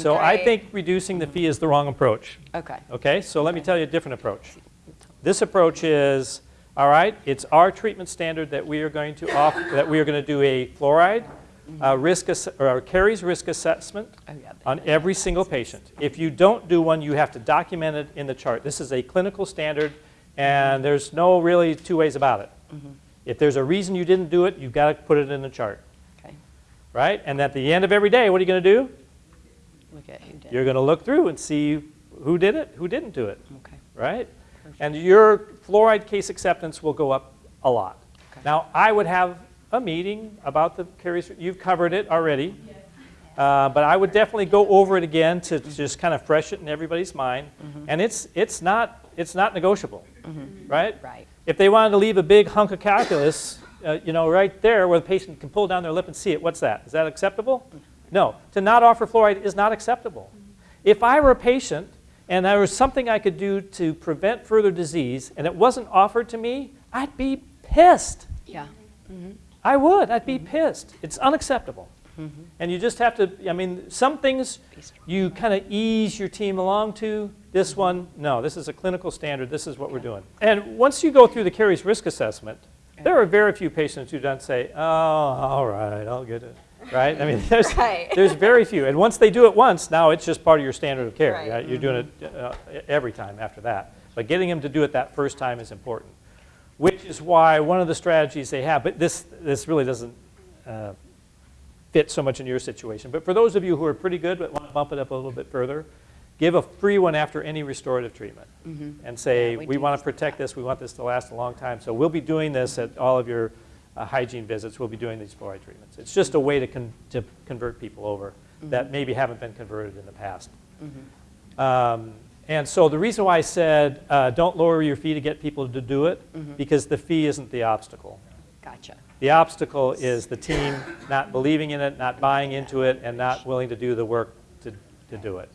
So I think reducing the fee is the wrong approach. Okay. Okay, so let me tell you a different approach. This approach is, all right, it's our treatment standard that we are going to offer, that we are going to do a fluoride uh, risk, or caries risk assessment Oh, yeah. on every single patient. If you don't do one, you have to document it in the chart. This is a clinical standard, and there's no really two ways about it. If there's a reason you didn't do it, you've got to put it in the chart, Okay. right? And at the end of every day, what are you going to do? At who did. You're going to look through and see who did it, who didn't do it, Okay. right? And your fluoride case acceptance will go up a lot. Okay. Now, I would have a meeting about the caries, you've covered it already. Uh, But I would definitely go over it again to just kind of fresh it in everybody's mind. And it's, it's not, it's not negotiable, right? Right. If they wanted to leave a big hunk of calculus, uh, you know, right there where the patient can pull down their lip and see it, what's that? Is that acceptable? No. To not offer fluoride is not acceptable. If I were a patient and there was something I could do to prevent further disease and it wasn't offered to me, I'd be pissed. Yeah. Mm-hmm. I would. I'd be pissed. It's unacceptable. Mm-hmm. And you just have to, I mean, some things you kind of ease your team along to. This mm-hmm. one, no, this is a clinical standard. This is what we're doing. And once you go through the caries risk assessment, there are very few patients who don't say, oh, all right, I'll get it. Right? I mean, there's, Right. there's very few. And once they do it once, now it's just part of your standard of care. Right. right? You're doing it uh, every time after that. But getting them to do it that first time is important which is why one of the strategies they have, but this, this really doesn't uh, fit so much in your situation. But for those of you who are pretty good but want to bump it up a little bit further, give a free one after any restorative treatment and say, Yeah, we we want to protect this, we want this to last a long time. So we'll be doing this at all of your uh, hygiene visits, we'll be doing these fluoride treatments. It's just a way to, con- to convert people over that maybe haven't been converted in the past. Um, and so the reason why I said uh, don't lower your fee to get people to do it, because the fee isn't the obstacle. Gotcha. The obstacle is the team not believing in it, not buying into it, and not willing to do the work to, to do it.